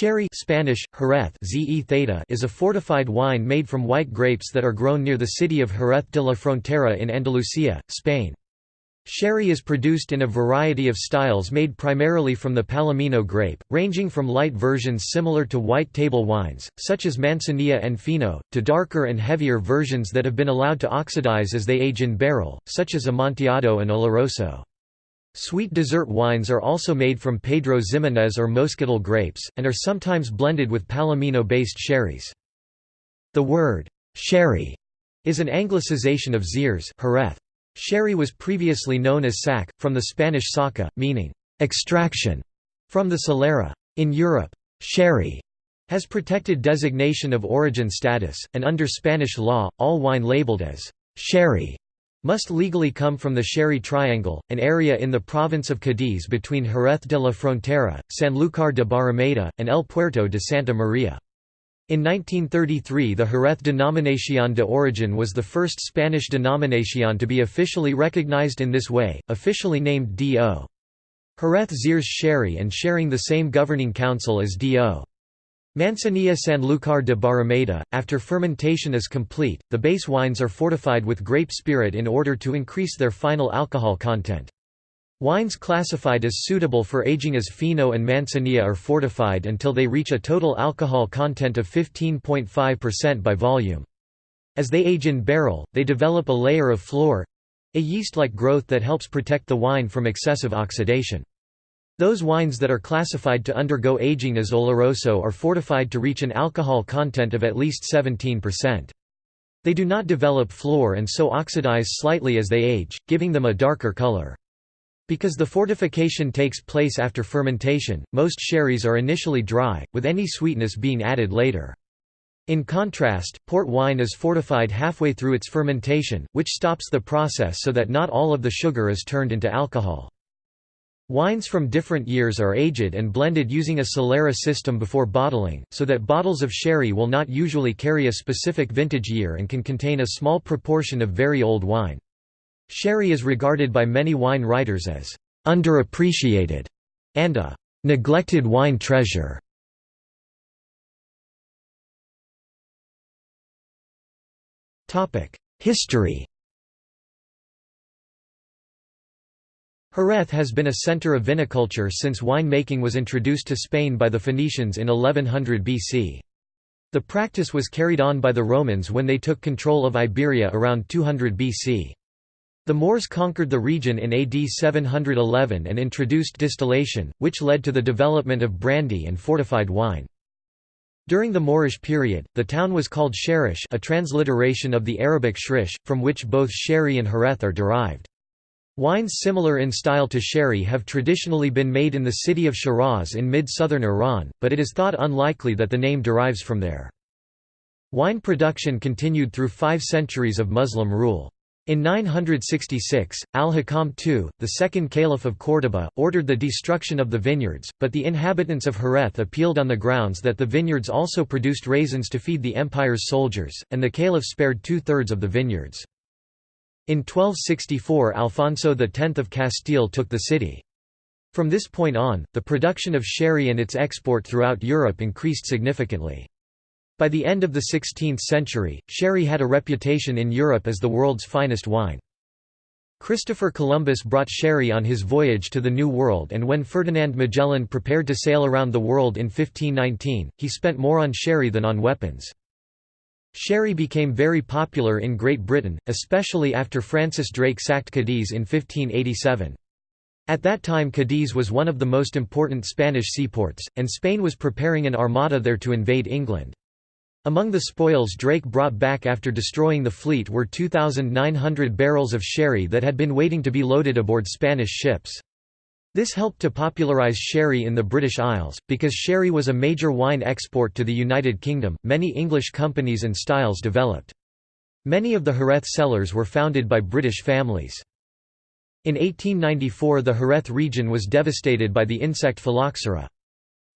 Sherry Spanish, Jerez ZE theta is a fortified wine made from white grapes that are grown near the city of Jerez de la Frontera in Andalusia, Spain. Sherry is produced in a variety of styles made primarily from the Palomino grape, ranging from light versions similar to white table wines, such as Manzanilla and Fino, to darker and heavier versions that have been allowed to oxidize as they age in barrel, such as Amontillado and Oloroso. Sweet dessert wines are also made from Pedro Ximénez or Moscatel grapes, and are sometimes blended with Palomino-based sherries. The word, sherry, is an anglicization of Xeres Jerez. Sherry was previously known as sac, from the Spanish saca, meaning, extraction, from the solera. In Europe, sherry has protected designation of origin status, and under Spanish law, all wine labeled as sherry must legally come from the Sherry Triangle, an area in the province of Cádiz between Jerez de la Frontera, Sanlúcar de Barrameda, and El Puerto de Santa Maria. In 1933 the Jerez Denominación de Origen was the first Spanish denominación to be officially recognized in this way, officially named D.O. Jerez Xeres Sherry and sharing the same governing council as D.O. Manzanilla Sanlúcar de Barrameda, after fermentation is complete, the base wines are fortified with grape spirit in order to increase their final alcohol content. Wines classified as suitable for aging as Fino and Manzanilla are fortified until they reach a total alcohol content of 15.5% by volume. As they age in barrel, they develop a layer of flor—a yeast-like growth that helps protect the wine from excessive oxidation. Those wines that are classified to undergo aging as Oloroso are fortified to reach an alcohol content of at least 17%. They do not develop flor and so oxidize slightly as they age, giving them a darker color. Because the fortification takes place after fermentation, most sherries are initially dry, with any sweetness being added later. In contrast, port wine is fortified halfway through its fermentation, which stops the process so that not all of the sugar is turned into alcohol. Wines from different years are aged and blended using a Solera system before bottling, so that bottles of sherry will not usually carry a specific vintage year and can contain a small proportion of very old wine. Sherry is regarded by many wine writers as underappreciated and a neglected wine treasure. History Jerez has been a center of viniculture since wine-making was introduced to Spain by the Phoenicians in 1100 BC. The practice was carried on by the Romans when they took control of Iberia around 200 BC. The Moors conquered the region in AD 711 and introduced distillation, which led to the development of brandy and fortified wine. During the Moorish period, the town was called Sherish a transliteration of the Arabic shrish, from which both sherry and Jerez are derived. Wines similar in style to sherry have traditionally been made in the city of Shiraz in mid-southern Iran, but it is thought unlikely that the name derives from there. Wine production continued through five centuries of Muslim rule. In 966, al-Hakam II, the second caliph of Córdoba, ordered the destruction of the vineyards, but the inhabitants of Jerez appealed on the grounds that the vineyards also produced raisins to feed the empire's soldiers, and the caliph spared two-thirds of the vineyards. In 1264 Alfonso X of Castile took the city. From this point on, the production of sherry and its export throughout Europe increased significantly. By the end of the 16th century, sherry had a reputation in Europe as the world's finest wine. Christopher Columbus brought sherry on his voyage to the New World and when Ferdinand Magellan prepared to sail around the world in 1519, he spent more on sherry than on weapons. Sherry became very popular in Great Britain, especially after Francis Drake sacked Cadiz in 1587. At that time Cadiz was one of the most important Spanish seaports, and Spain was preparing an armada there to invade England. Among the spoils Drake brought back after destroying the fleet were 2,900 barrels of sherry that had been waiting to be loaded aboard Spanish ships. This helped to popularize sherry in the British Isles, because sherry was a major wine export to the United Kingdom. Many English companies and styles developed. Many of the Jerez cellars were founded by British families. In 1894 the Jerez region was devastated by the insect phylloxera.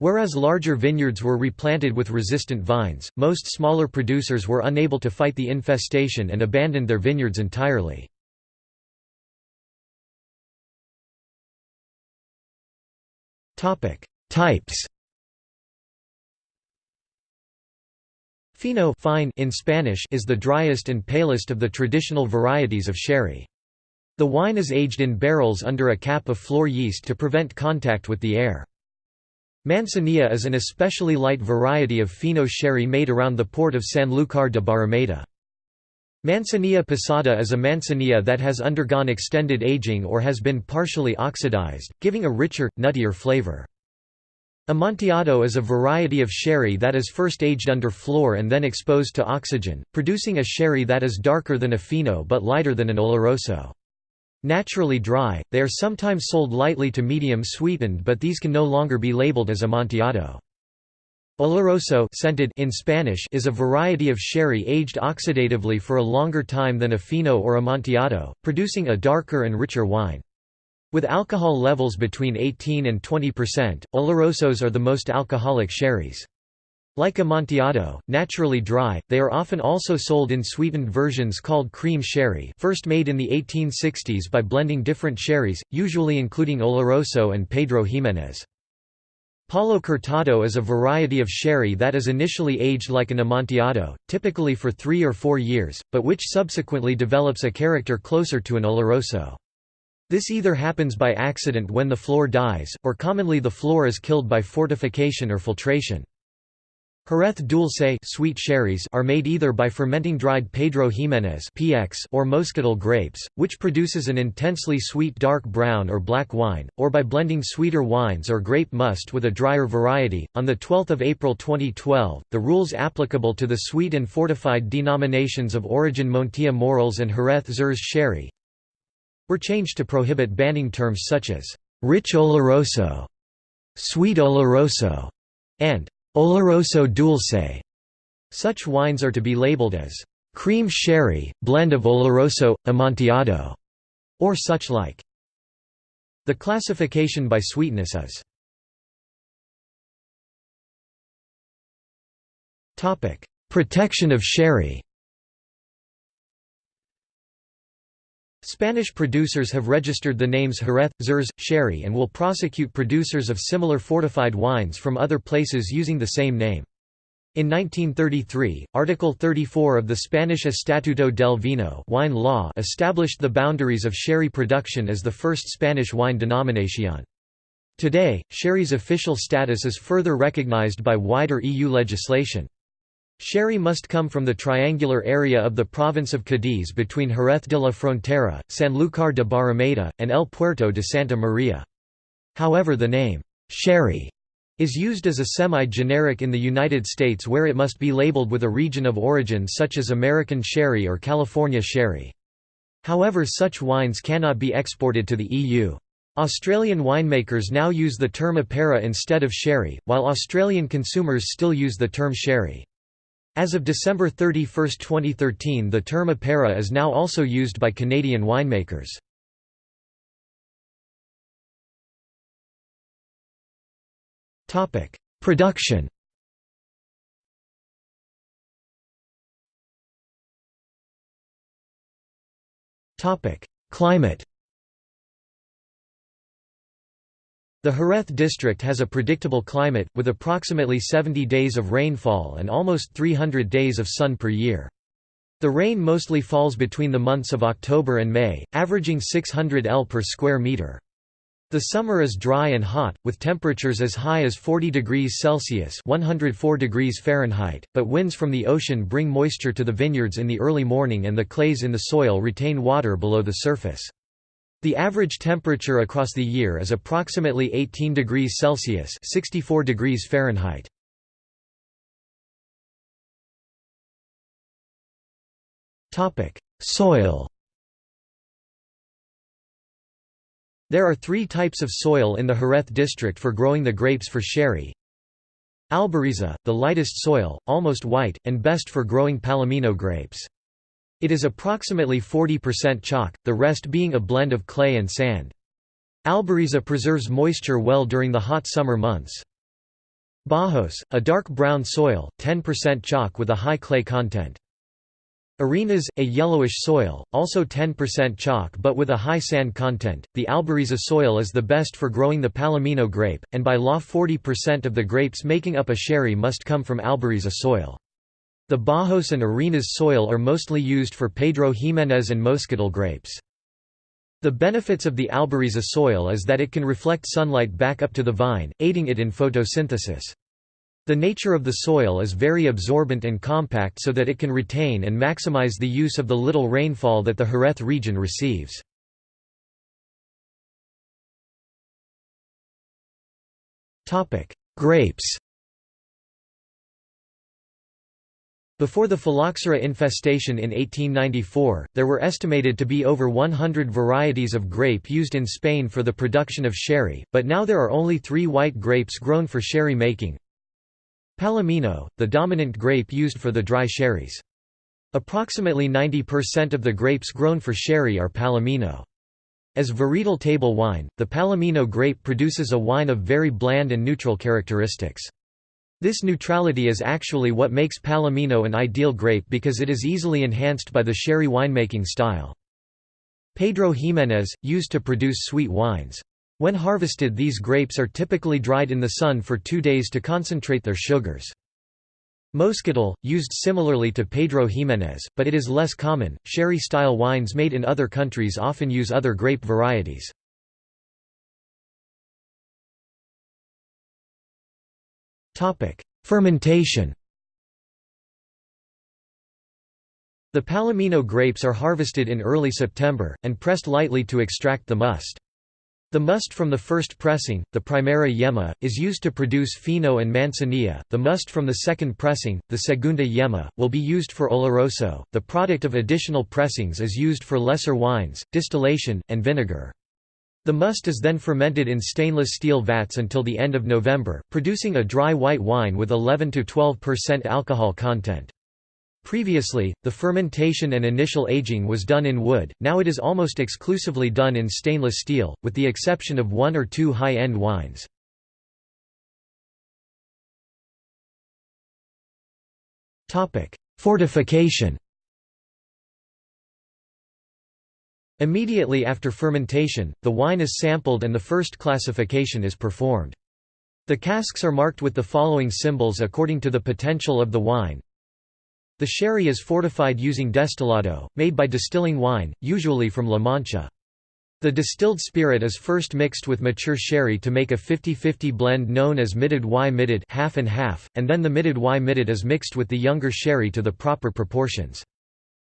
Whereas larger vineyards were replanted with resistant vines, most smaller producers were unable to fight the infestation and abandoned their vineyards entirely. Types Fino fine in Spanish is the driest and palest of the traditional varieties of sherry. The wine is aged in barrels under a cap of flor yeast to prevent contact with the air. Manzanilla is an especially light variety of Fino sherry made around the port of Sanlúcar de Barrameda. Manzanilla pasada is a manzanilla that has undergone extended aging or has been partially oxidized, giving a richer, nuttier flavor. Amontillado is a variety of sherry that is first aged under flor and then exposed to oxygen, producing a sherry that is darker than a fino but lighter than an oloroso. Naturally dry, they are sometimes sold lightly to medium sweetened but these can no longer be labeled as amontillado. Oloroso scented in Spanish is a variety of sherry aged oxidatively for a longer time than a fino or amontillado, producing a darker and richer wine. With alcohol levels between 18 and 20%, olorosos are the most alcoholic sherries. Like Amontillado, naturally dry, they are often also sold in sweetened versions called cream sherry first made in the 1860s by blending different sherries, usually including Oloroso and Pedro Ximénez. Palo Cortado is a variety of sherry that is initially aged like an Amontillado, typically for three or four years, but which subsequently develops a character closer to an Oloroso. This either happens by accident when the flor dies, or commonly the flor is killed by fortification or filtration. Jerez dulce sweet sherries are made either by fermenting dried Pedro Ximénez (PX) or Moscatel grapes, which produces an intensely sweet dark brown or black wine, or by blending sweeter wines or grape must with a drier variety. On the 12th of April 2012, the rules applicable to the sweet and fortified denominations of origin Montilla Moriles and Jerez Xeres sherry were changed to prohibit banning terms such as rich oloroso, sweet oloroso, and Oloroso dulce. Such wines are to be labeled as cream sherry, blend of Oloroso, Amontillado, or such like. The classification by sweetness is Protection of sherry Spanish producers have registered the names Jerez, Xeres, Sherry and will prosecute producers of similar fortified wines from other places using the same name. In 1933, Article 34 of the Spanish Estatuto del Vino wine law established the boundaries of sherry production as the first Spanish wine denomination. Today, sherry's official status is further recognized by wider EU legislation. Sherry must come from the triangular area of the province of Cádiz between Jerez de la Frontera, Sanlúcar de Barrameda, and El Puerto de Santa Maria. However the name, sherry, is used as a semi-generic in the United States where it must be labeled with a region of origin such as American sherry or California sherry. However such wines cannot be exported to the EU. Australian winemakers now use the term apera instead of sherry, while Australian consumers still use the term sherry. As of December 31, 2013 the term apera is now also used by Canadian winemakers. Production Climate The Jerez district has a predictable climate, with approximately 70 days of rainfall and almost 300 days of sun per year. The rain mostly falls between the months of October and May, averaging 600 L per square meter. The summer is dry and hot, with temperatures as high as 40 degrees Celsius 104 degrees Fahrenheit, but winds from the ocean bring moisture to the vineyards in the early morning and the clays in the soil retain water below the surface. The average temperature across the year is approximately 18 degrees Celsius 64 degrees Fahrenheit. Soil There are three types of soil in the Jerez district for growing the grapes for sherry. Albariza, the lightest soil, almost white, and best for growing Palomino grapes. It is approximately 40% chalk, the rest being a blend of clay and sand. Albariza preserves moisture well during the hot summer months. Bajos, a dark brown soil, 10% chalk with a high clay content. Arenas, a yellowish soil, also 10% chalk but with a high sand content. The Albariza soil is the best for growing the Palomino grape, and by law 40% of the grapes making up a sherry must come from Albariza soil. The Bajos and Arenas soil are mostly used for Pedro Ximénez and Moscatel grapes. The benefits of the Albariza soil is that it can reflect sunlight back up to the vine, aiding it in photosynthesis. The nature of the soil is very absorbent and compact so that it can retain and maximize the use of the little rainfall that the Jerez region receives. Grapes Before the phylloxera infestation in 1894, there were estimated to be over 100 varieties of grape used in Spain for the production of sherry, but now there are only three white grapes grown for sherry making. Palomino, the dominant grape used for the dry sherries. Approximately 90% of the grapes grown for sherry are Palomino. As varietal table wine, the Palomino grape produces a wine of very bland and neutral characteristics. This neutrality is actually what makes Palomino an ideal grape because it is easily enhanced by the sherry winemaking style. Pedro Ximénez, used to produce sweet wines. When harvested these grapes are typically dried in the sun for two days to concentrate their sugars. Moscatel, used similarly to Pedro Ximénez, but it is less common. Sherry-style wines made in other countries often use other grape varieties. Fermentation The Palomino grapes are harvested in early September, and pressed lightly to extract the must. The must from the first pressing, the Primera yema, is used to produce fino and manzanilla. The must from the second pressing, the Segunda yema, will be used for oloroso. The product of additional pressings is used for lesser wines, distillation, and vinegar. The must is then fermented in stainless steel vats until the end of November, producing a dry white wine with 11–12% alcohol content. Previously, the fermentation and initial aging was done in wood, now it is almost exclusively done in stainless steel, with the exception of one or two high-end wines. Fortification Immediately after fermentation, the wine is sampled and the first classification is performed. The casks are marked with the following symbols according to the potential of the wine. The sherry is fortified using destilado, made by distilling wine, usually from La Mancha. The distilled spirit is first mixed with mature sherry to make a 50-50 blend known as mitad y mitad half and half, and then the mitad y mitad is mixed with the younger sherry to the proper proportions.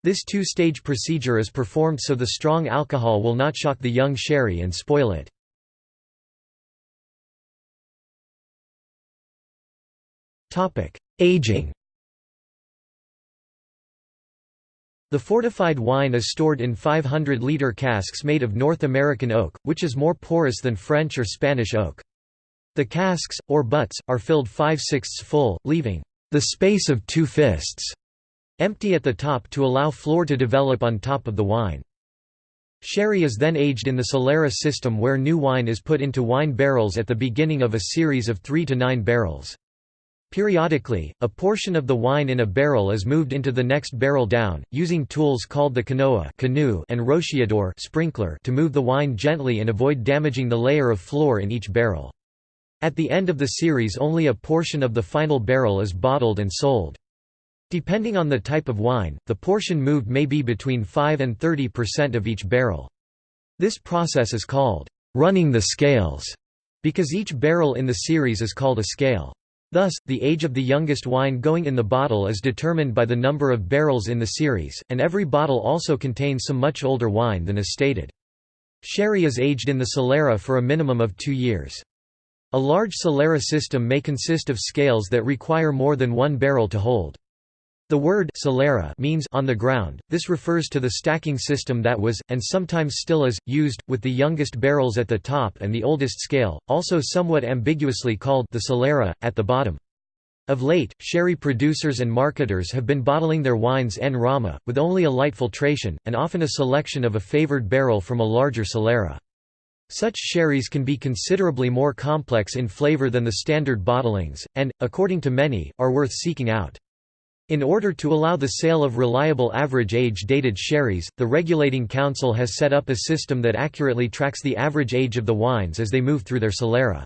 This two-stage procedure is performed so the strong alcohol will not shock the young sherry and spoil it. Aging The fortified wine is stored in 500-liter casks made of North American oak, which is more porous than French or Spanish oak. The casks, or butts, are filled 5 sixths full, leaving the space of two fists Empty at the top to allow flor to develop on top of the wine. Sherry is then aged in the Solera system where new wine is put into wine barrels at the beginning of a series of 3 to 9 barrels. Periodically, a portion of the wine in a barrel is moved into the next barrel down, using tools called the canoa canoe and rociador sprinkler to move the wine gently and avoid damaging the layer of flor in each barrel. At the end of the series only a portion of the final barrel is bottled and sold. Depending on the type of wine, the portion moved may be between 5 and 30% of each barrel. This process is called running the scales, because each barrel in the series is called a scale. Thus, the age of the youngest wine going in the bottle is determined by the number of barrels in the series, and every bottle also contains some much older wine than is stated. Sherry is aged in the Solera for a minimum of two years. A large Solera system may consist of scales that require more than one barrel to hold. The word solera means on the ground. This refers to the stacking system that was, and sometimes still is, used, with the youngest barrels at the top and the oldest scale, also somewhat ambiguously called the solera, at the bottom. Of late, sherry producers and marketers have been bottling their wines en rama, with only a light filtration, and often a selection of a favored barrel from a larger solera. Such sherries can be considerably more complex in flavor than the standard bottlings, and, according to many, are worth seeking out. In order to allow the sale of reliable average age-dated sherries, the Regulating Council has set up a system that accurately tracks the average age of the wines as they move through their solera.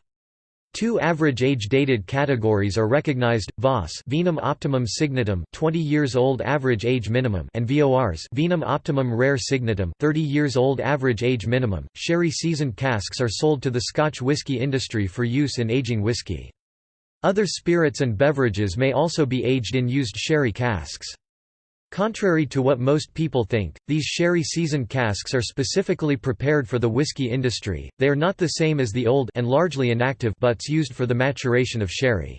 Two average age-dated categories are recognized: VOS, Vinum optimum signatum, 20 years old average age minimum, and VORs, Vinum optimum rare signatum, 30 years old average age minimum. Sherry seasoned casks are sold to the Scotch whisky industry for use in aging whisky. Other spirits and beverages may also be aged in used sherry casks. Contrary to what most people think, these sherry seasoned casks are specifically prepared for the whiskey industry, they are not the same as the old and largely inactive butts used for the maturation of sherry.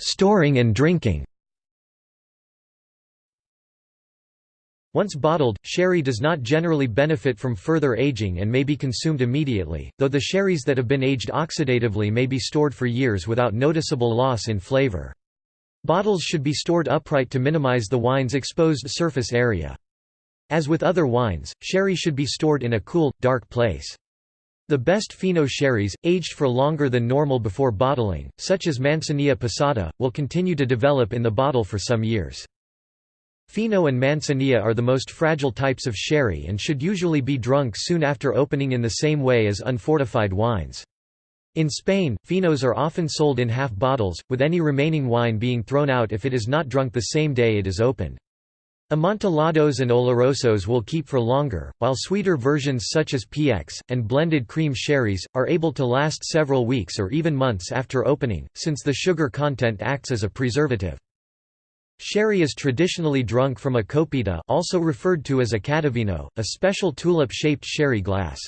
Storing and drinking Once bottled, sherry does not generally benefit from further aging and may be consumed immediately, though the sherries that have been aged oxidatively may be stored for years without noticeable loss in flavor. Bottles should be stored upright to minimize the wine's exposed surface area. As with other wines, sherry should be stored in a cool, dark place. The best Fino sherries, aged for longer than normal before bottling, such as Manzanilla pasada, will continue to develop in the bottle for some years. Fino and Manzanilla are the most fragile types of sherry and should usually be drunk soon after opening in the same way as unfortified wines. In Spain, finos are often sold in half bottles, with any remaining wine being thrown out if it is not drunk the same day it is opened. Amontillados and olorosos will keep for longer, while sweeter versions such as PX, and blended cream sherries, are able to last several weeks or even months after opening, since the sugar content acts as a preservative. Sherry is traditionally drunk from a copita also referred to as a catavino, a special tulip-shaped sherry glass.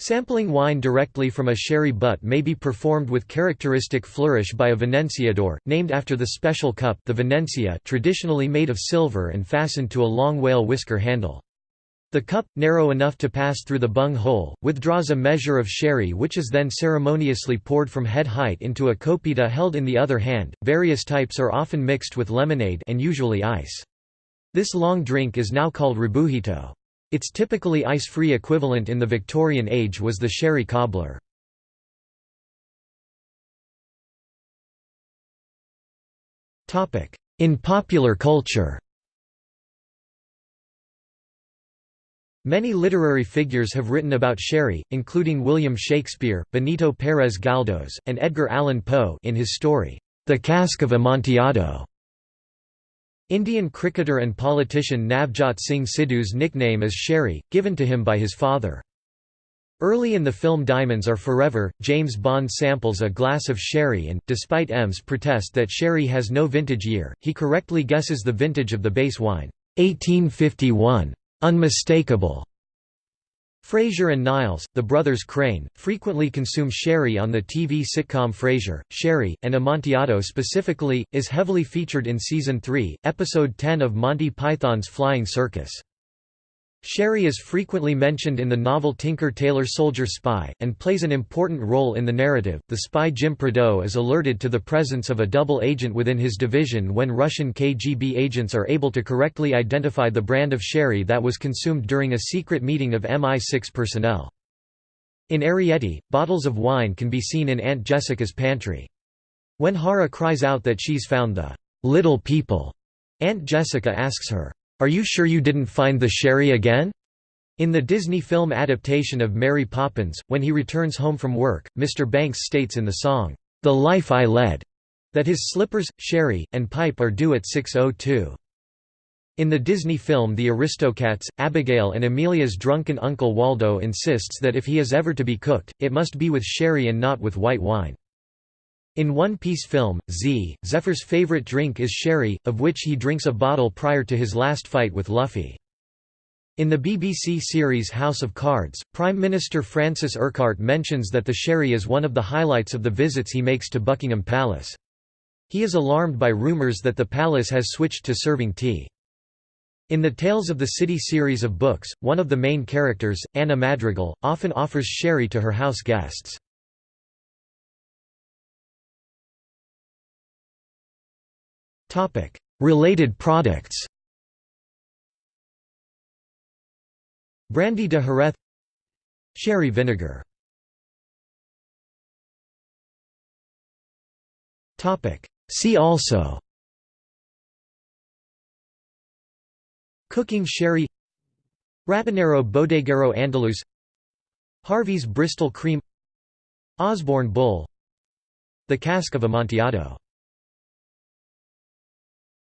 Sampling wine directly from a sherry butt may be performed with characteristic flourish by a venenciador, named after the special cup the venencia traditionally made of silver and fastened to a long whale whisker handle. The cup, narrow enough to pass through the bung hole, withdraws a measure of sherry which is then ceremoniously poured from head height into a copita held in the other hand. Various types are often mixed with lemonade and usually ice. This long drink is now called rebujito. Its typically ice-free equivalent in the Victorian age was the sherry cobbler. In popular culture Many literary figures have written about sherry, including William Shakespeare, Benito Pérez Galdós, and Edgar Allan Poe in his story, The Cask of Amontillado. Indian cricketer and politician Navjot Singh Sidhu's nickname is Sherry, given to him by his father. Early in the film Diamonds Are Forever, James Bond samples a glass of sherry and, despite M's protest that sherry has no vintage year, he correctly guesses the vintage of the base wine, 1851. Unmistakable. Frasier and Niles, the brothers Crane, frequently consume sherry on the TV sitcom Frasier. Sherry, and Amontillado specifically, is heavily featured in Season 3, Episode 10 of Monty Python's Flying Circus. Sherry is frequently mentioned in the novel Tinker Tailor Soldier Spy, and plays an important role in the narrative. The spy Jim Prideaux is alerted to the presence of a double agent within his division when Russian KGB agents are able to correctly identify the brand of sherry that was consumed during a secret meeting of MI6 personnel. In Arrietty, bottles of wine can be seen in Aunt Jessica's pantry. When Hara cries out that she's found the little people, Aunt Jessica asks her, are you sure you didn't find the sherry again? In the Disney film adaptation of Mary Poppins, when he returns home from work, Mr. Banks states in the song, The Life I Led, that his slippers, sherry, and pipe are due at 6.02. In the Disney film The Aristocats, Abigail and Amelia's drunken uncle Waldo insists that if he is ever to be cooked, it must be with sherry and not with white wine. In One Piece film, Z, Zephyr's favorite drink is sherry, of which he drinks a bottle prior to his last fight with Luffy. In the BBC series House of Cards, Prime Minister Francis Urquhart mentions that the sherry is one of the highlights of the visits he makes to Buckingham Palace. He is alarmed by rumours that the palace has switched to serving tea. In the Tales of the City series of books, one of the main characters, Anna Madrigal, often offers sherry to her house guests. Related products Brandy de Jerez Sherry vinegar See also Cooking sherry Rabanero Bodeguero Andaluz Harvey's Bristol Cream Osborne Bull The Cask of Amontillado